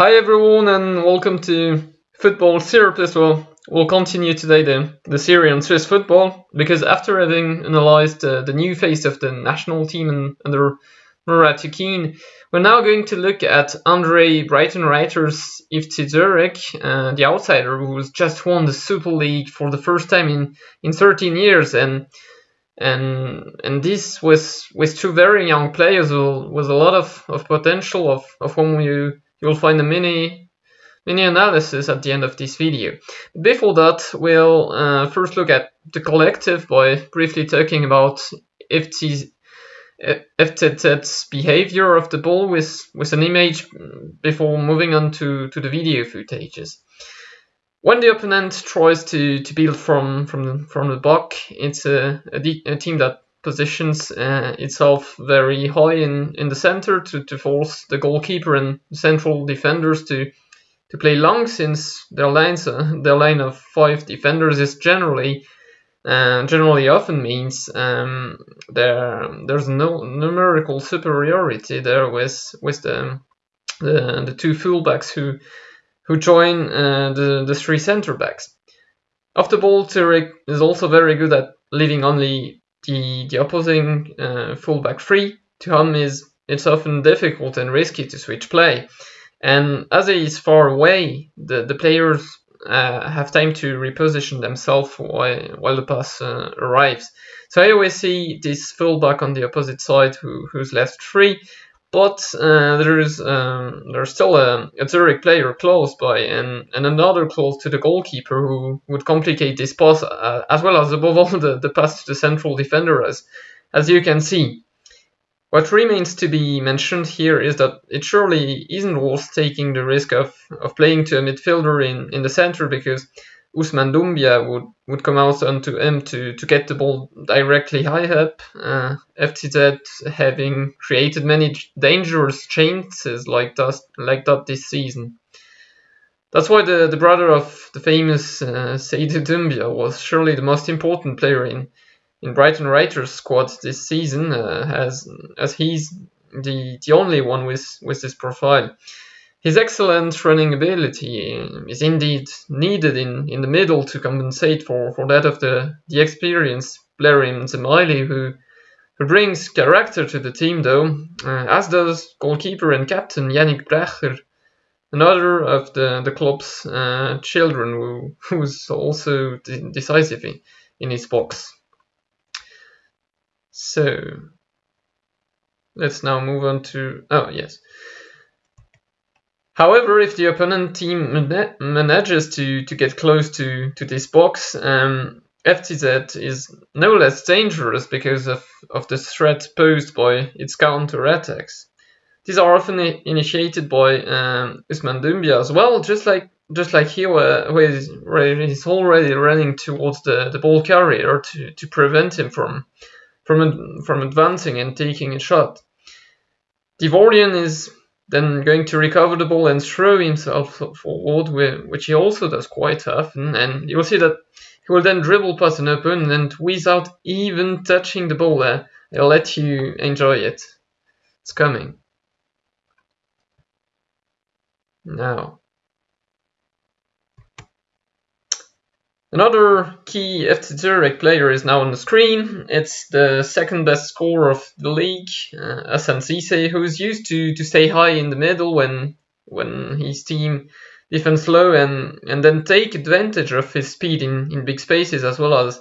Hi everyone and welcome to Football Surplus. Well, we'll continue today the, the series on Swiss football because after having analysed uh, the new face of the national team and, under Murat Yakin, we're now going to look at Andre Brighton Breitenreiter's FC Zurich, uh, the outsider who just won the Super League for the first time in, in 13 years and and and this was with two very young players with a lot of, of potential of, of whom you you'll find a mini mini analysis at the end of this video. Before that, we'll uh, first look at the collective by briefly talking about FCZ's behavior of the ball with, with an image before moving on to, to the video footages. When the opponent tries to, to build from from the, from the back, it's a, a, a team that positions uh, itself very high in, in the center to, to force the goalkeeper and central defenders to to play long since their lines uh, their line of five defenders is generally uh, generally often means um, there there's no numerical superiority there with with the the, the two fullbacks who who join uh, the, the three center backs. Off the ball, Zurich is also very good at leaving only the, the opposing uh, fullback free. To whom is it's often difficult and risky to switch play. And as he is far away, the, the players uh, have time to reposition themselves while, while the pass uh, arrives. So I always see this fullback on the opposite side who, who's left free but uh, there is um, there's still a, a, Zurich player close by and, and another close to the goalkeeper who would complicate this pass uh, as well as above all the, the pass to the central defender as as you can see. What remains to be mentioned here is that it surely isn't worth taking the risk of, of playing to a midfielder in, in the center because Ousmane Doumbia would, would come out onto him to, to get the ball directly high up. Uh, FCZ having created many dangerous chances like that, like that this season. That's why the, the brother of the famous uh, Seydou Doumbia was surely the most important player in, in Breitenreiter's squad this season, uh, as, as he's the, the only one with, with this profile. His excellent running ability is indeed needed in, in the middle to compensate for, for that of the, the experienced Blerim Dzemaili, who, who brings character to the team, though, uh, as does goalkeeper and captain Yanick Brecher, another of the, the club's uh, children who, who's also de decisive in, in his box. So, let's now move on to. Oh, yes. However, if the opponent team manages to, to get close to, to this box, um, FCZ is no less dangerous because of, of the threat posed by its counter-attacks. These are often initiated by um, Ousmane Doumbia as well, just like just like here where, where he's already running towards the, the ball carrier to, to prevent him from from from advancing and taking a shot. Divorian is then going to recover the ball and throw himself forward, which he also does quite often. And you'll see that he will then dribble past an opponent and without even touching the ball there. I'll let you enjoy it. It's coming. Now. Another key FC Zurich player is now on the screen. It's the second best scorer of the league, uh, who's used to, to stay high in the middle when when his team defends low and, and then take advantage of his speed in, in big spaces as well as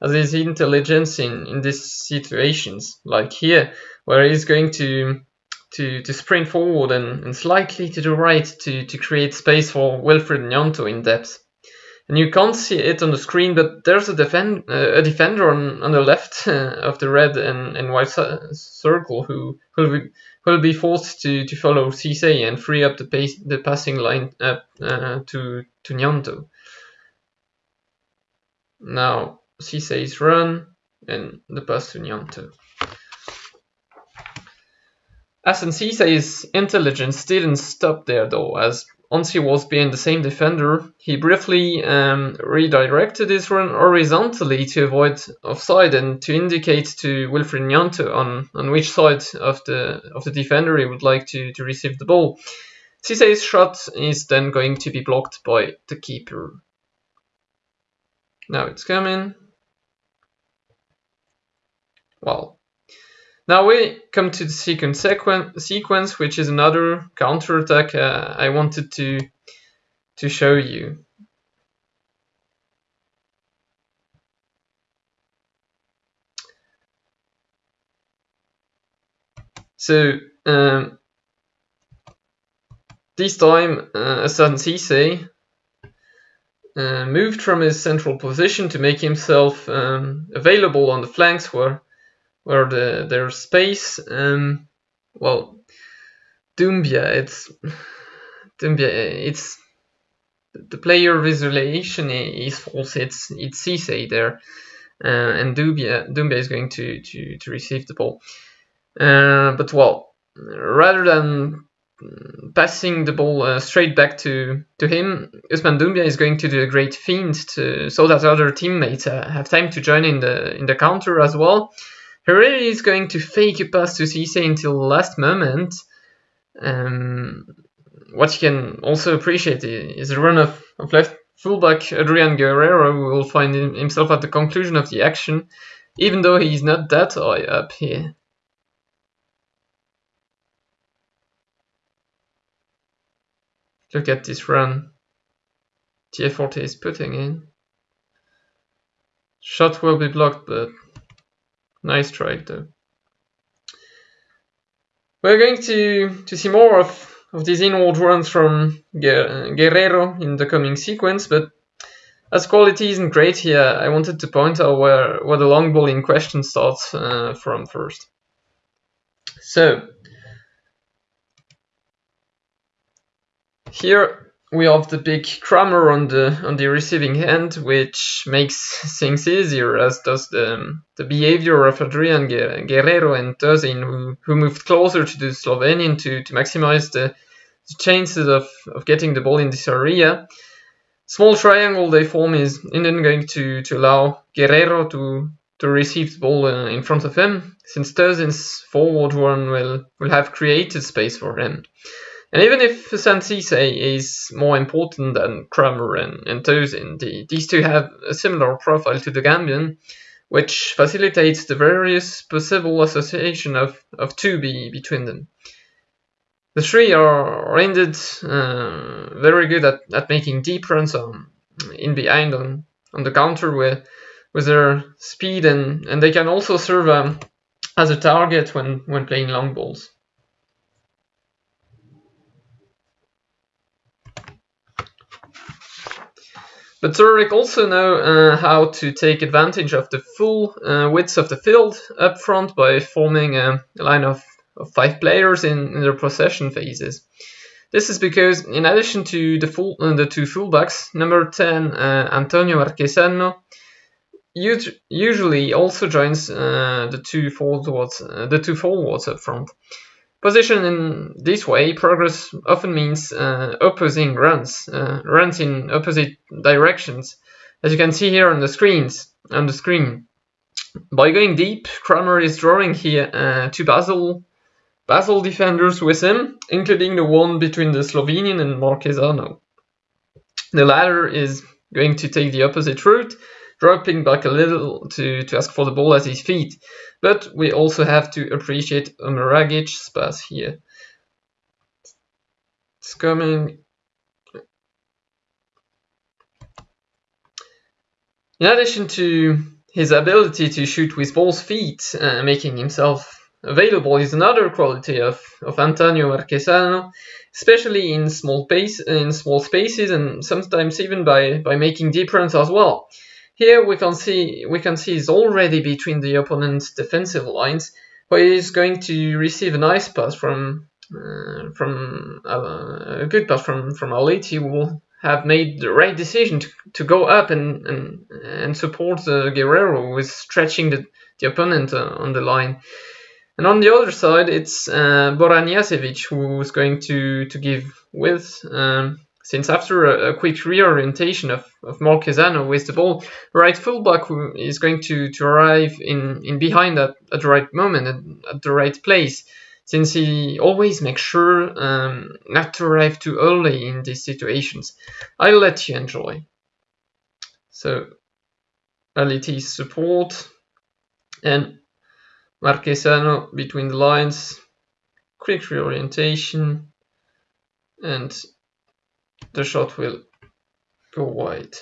as his intelligence in, in these situations, like here, where he's going to to, to sprint forward and, and slightly to the right to, to create space for Wilfried Gnonto in depth and you can't see it on the screen, but there's a, defend, uh, a defender on, on the left uh, of the red and, and white circle who will be, will be forced to, to follow Ceesay and free up the, pace, the passing line up uh, to, to Gnonto. Now Ceesay's run and the pass to Gnonto. Hassan Ceesay's intelligence didn't stop there though, as once he was behind the same defender, he briefly um, redirected his run horizontally to avoid offside and to indicate to Wilfried Gnonto on, on which side of the of the defender he would like to, to receive the ball. Ceesay's shot is then going to be blocked by the keeper. Now it's coming. Well, now we come to the second sequen sequence, which is another counterattack uh, I wanted to to show you. So um, this time, uh, Hassan Ceesay uh, moved from his central position to make himself um, available on the flanks where where the, there's space. Um, well, Doumbia, it's Doumbia, it's the player visualization is false. It's it's Ceesay there, uh, and Doumbia Doumbia is going to to to receive the ball. Uh, but well, rather than passing the ball uh, straight back to, to him, Ousmane Doumbia is going to do a great feint to, so that other teammates uh, have time to join in the in the counter as well. He really is going to fake a pass to Ceesay until the last moment. Um, what you can also appreciate is the run of, of left fullback Adrian Guerrero will find himself at the conclusion of the action, even though he's not that high up here. Look at this run Tiaforte is putting in. Shot will be blocked, but nice try though. We're going to, to see more of, of these inward runs from Guerrero in the coming sequence, but as quality isn't great here, I wanted to point out where, where the long ball in question starts uh, from first. So, Here we have the big Kramer on the on the receiving end, which makes things easier, as does the, the behavior of Adrian Guerrero and Tosin, who, who moved closer to the Slovenian to, to maximize the, the chances of, of getting the ball in this area. Small triangle they form is then going to, to allow Guerrero to, to receive the ball uh, in front of him, since Tosin's forward run will, will have created space for him. And even if Ceesay is more important than Kramer and, and Tosin, the, these two have a similar profile to the Gambian, which facilitates the various possible association of, of 2B between them. The three are, are indeed uh, very good at, at making deep runs on, in behind on, on the counter with, with their speed, and, and they can also serve um, as a target when, when playing long balls. But Zurich also know uh, how to take advantage of the full uh, width of the field up front by forming a, line of, of five players in, in, their possession phases. This is because, in addition to the, full, uh, the two fullbacks, number 10 uh, Antonio Marchesano usually also joins uh, the two forwards, uh, the two forwards up front. Position in this way, progress often means uh, opposing runs, uh, runs in opposite directions, as you can see here on the screens on the screen. By going deep, Kramer is drawing here uh, two Basel Basel defenders with him, including the one between the Slovenian and Marchesano. The latter is going to take the opposite route dropping back a little to, to ask for the ball at his feet. But we also have to appreciate Omeragic's pass here. It's coming. In addition to his ability to shoot with both feet, uh, making himself available is another quality of, of Antonio Marchesano, especially in small in small spaces and sometimes even by, by making deep runs as well. Here we can see we can see he's already between the opponent's defensive lines, where he's going to receive a nice pass from uh, from uh, a good pass from from who will have made the right decision to, to go up and and, and support uh, Guerrero with stretching the, the opponent uh, on the line. And on the other side, it's uh, Boranijasevic who's going to to give with um, since after a, a quick reorientation of, of Marchesano with the ball, right fullback is going to, to arrive in, in behind at, at the right moment, at, at the right place. since he always makes sure um, not to arrive too early in these situations. I'll let you enjoy. So, LET support and Marchesano between the lines, quick reorientation, and the shot will go wide.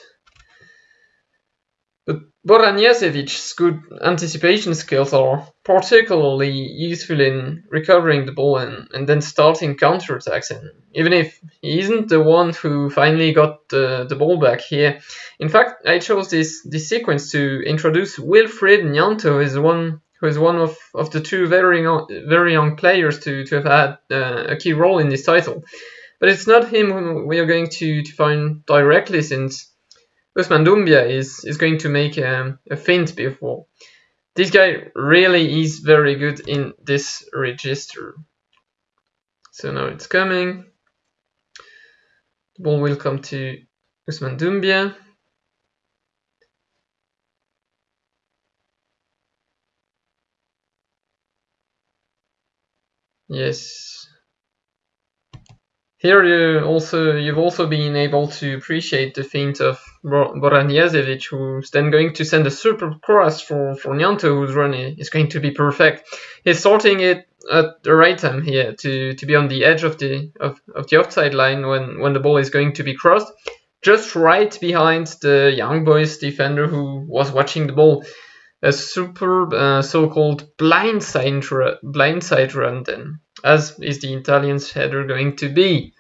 But Boranijasevic's good anticipation skills are particularly useful in recovering the ball and, and then starting counterattacks. And even if he isn't the one who finally got the, the ball back here, in fact, I chose this, this sequence to introduce Wilfried Gnonto as one who is one of, of the two very young, very young players to, to have had uh, a key role in this title. But it's not him who we are going to, to find directly since Ousmane Doumbia is, is going to make um, a feint before. This guy really is very good in this register. So now it's coming. The ball will come to Ousmane Doumbia. Yes, here you also you've also been able to appreciate the feint of Boranijasevic, who's then going to send a super cross for, for Gnonto, whose run is going to be perfect. He's sorting it at the right time here to, to be on the edge of the of, of the offside line when, when the ball is going to be crossed, just right behind the young boys defender who was watching the ball. A superb uh, so-called blindside blindside run then, as is the Italian's header going to be.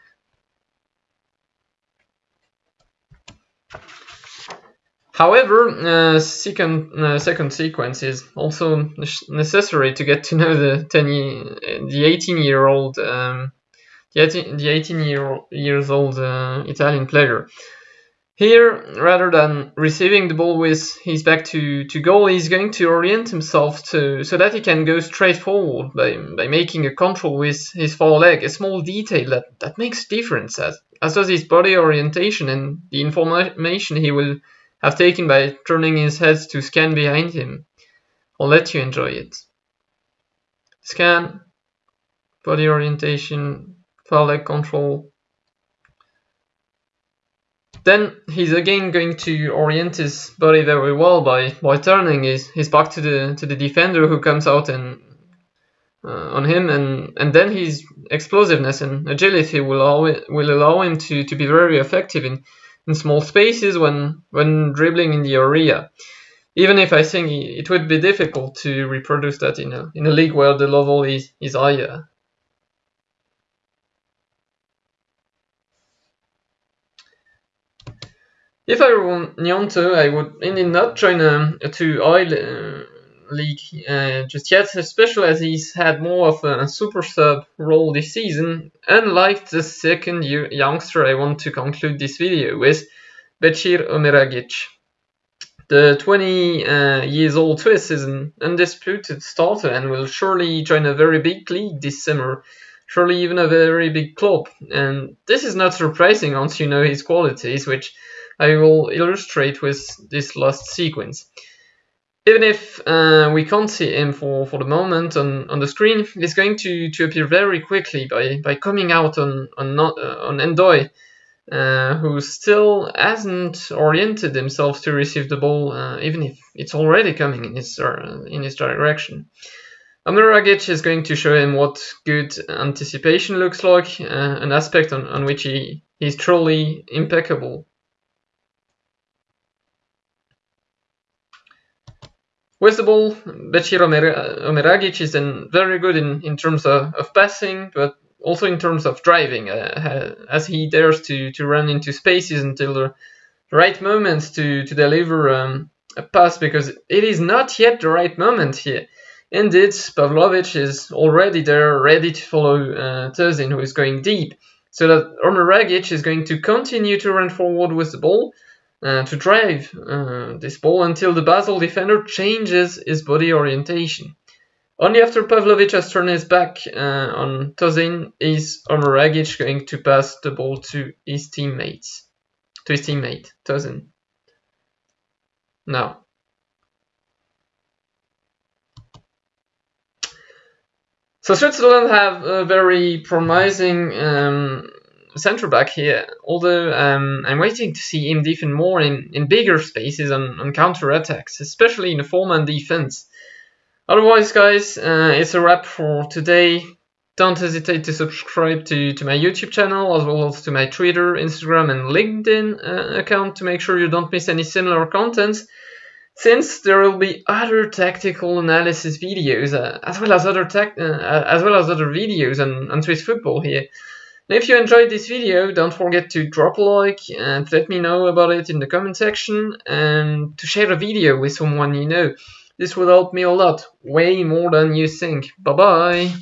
However, uh, second uh, second sequence is also necessary to get to know the 10 the 18 year old um, the 18, the 18 year years old uh, Italian player. Here, rather than receiving the ball with his back to, to goal, he's going to orient himself to so that he can go straight forward by, by making a control with his far leg, a small detail that, that makes difference, as, as does his body orientation and the information he will have taken by turning his head to scan behind him. I'll let you enjoy it. Scan, body orientation, leg control. Then he's again going to orient his body very well by, by turning his, his back to the to the defender who comes out and uh, on him and, and then his explosiveness and agility will allow, will allow him to, to be very effective in in small spaces when when dribbling in the area. Even if I think it would be difficult to reproduce that in a in a league where the level is is higher. If I were Gnonto, I would indeed not a too high uh, league uh, just yet, especially as he's had more of a super sub role this season, unlike the second youngster I want to conclude this video with, Becir Omeragic. The 20 uh, years old Swiss is an undisputed starter and will surely join a very big league this summer, surely even a very big club. And this is not surprising once you know his qualities, which I will illustrate with this last sequence even if uh, we can't see him for, for the moment on, on the screen, he's going to, to appear very quickly by, by coming out on on, not, uh, on Ndoye, uh, who still hasn't oriented himself to receive the ball, uh, even if it's already coming in his uh, in his direction. Omeragic is going to show him what good anticipation looks like, uh, an aspect on, on which he, he's truly impeccable. With the ball, Becir Omeragic is very good in, in terms of, of passing, but also in terms of driving, uh, as he dares to, to run into spaces until the right moment to, to deliver um, a pass, because it is not yet the right moment here. Indeed, Pavlovic is already there, ready to follow uh, Tosin, who is going deep, so that Omeragic is going to continue to run forward with the ball, uh, to drive uh, this ball until the Basel defender changes his body orientation. Only after Pavlovic has turned his back uh, on Tosin is Omeragic going to pass the ball to his teammates, to his teammate Tosin. Now, So Switzerland have a very promising um, centre back here, although um, I'm waiting to see him defend more in, in bigger spaces and on counter attacks, especially in the form and defense. Otherwise, guys, uh, it's a wrap for today. Don't hesitate to subscribe to, to my YouTube channel as well as to my Twitter, Instagram, and LinkedIn uh, account to make sure you don't miss any similar contents. Since there will be other tactical analysis videos uh, as well as other tech, uh, as well as other videos on, on Swiss football here. If you enjoyed this video, don't forget to drop a like and let me know about it in the comment section and to share the video with someone you know. This would help me a lot, way more than you think. Bye bye!